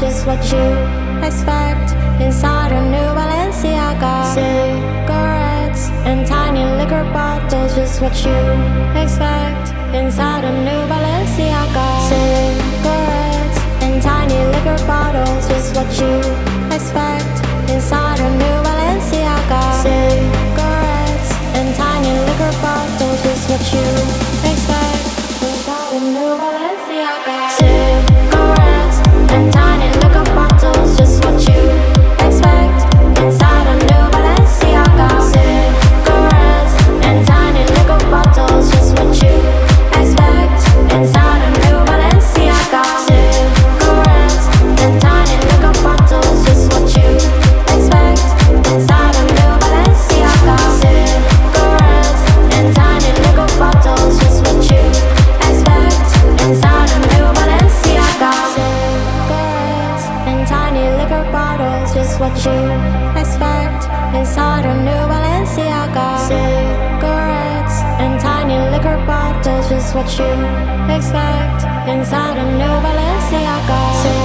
just what you expect. Inside a new Balenciaga. Cigarettes and tiny liquor bottles Just what you expect. Inside a new Balenciaga. liquor bottles Just what you expect. Inside a New Balenciaga. Cigarettes and tiny liquor bottles Just what you expect. Inside a New Balenciaga.